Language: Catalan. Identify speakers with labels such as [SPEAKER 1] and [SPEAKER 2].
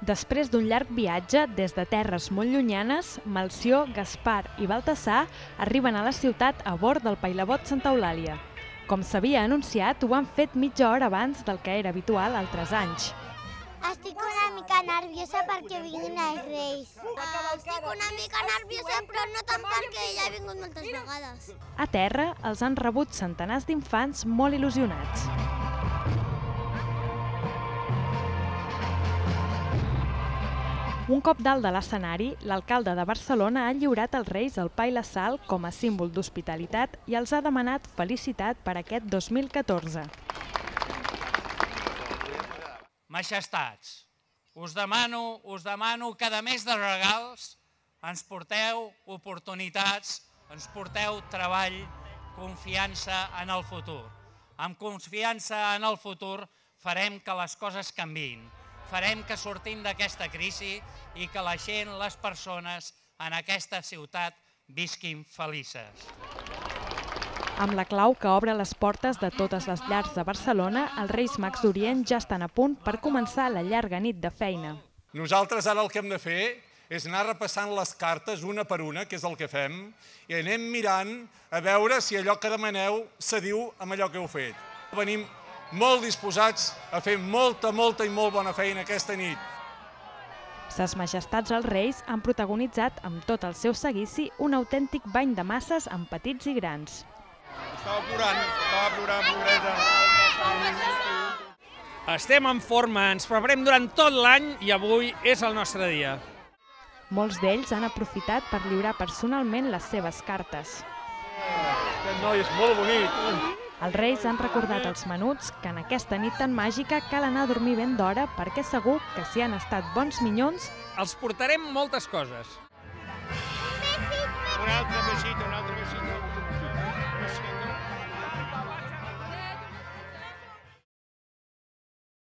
[SPEAKER 1] Després d'un llarg viatge des de terres molt llunyanes, Melcior, Gaspar i Baltasar arriben a la ciutat a bord del Pailabot Santa Eulàlia. Com s'havia anunciat, ho han fet mitja hora abans del que era habitual altres anys.
[SPEAKER 2] Estic una mica nerviosa perquè vinguin els Reis. Estic una mica nerviosa, però no tant perquè ja he vingut moltes vegades.
[SPEAKER 1] A terra els han rebut centenars d'infants molt il·lusionats. Un cop dalt de l'escenari, l'alcalde de Barcelona ha lliurat als Reis el pa i la sal com a símbol d'hospitalitat i els ha demanat felicitat per aquest 2014.
[SPEAKER 3] Majestats, us demano, us demano que a més de regals ens porteu oportunitats, ens porteu treball, confiança en el futur. Amb confiança en el futur farem que les coses canvin, farem que sortim d'aquesta crisi i que la gent, les persones en aquesta ciutat visquin felices.
[SPEAKER 1] Amb la clau que obre les portes de totes les llars de Barcelona, els Reis Mags d'Orient ja estan a punt per començar la llarga nit de feina.
[SPEAKER 4] Nosaltres ara el que hem de fer és anar repassant les cartes una per una, que és el que fem, i anem mirant a veure si allò que demaneu s'adiu amb allò que heu fet. Venim molt disposats a fer molta, molta i molt bona feina aquesta nit.
[SPEAKER 1] Ses majestats els Reis han protagonitzat amb tot el seu seguici un autèntic bany de masses amb petits i grans.
[SPEAKER 5] Estava plorant, estava plorant, pobreta.
[SPEAKER 6] Estem en forma, ens preparem durant tot l'any i avui és el nostre dia.
[SPEAKER 1] Molts d'ells han aprofitat per lliurar personalment les seves cartes.
[SPEAKER 5] Aquest noi és molt bonic.
[SPEAKER 1] Els Reis han recordat als menuts que en aquesta nit tan màgica cal anar a dormir ben d'hora perquè segur que si han estat bons minyons,
[SPEAKER 6] Els portarem moltes coses.
[SPEAKER 5] Un altre besito, un altre besito.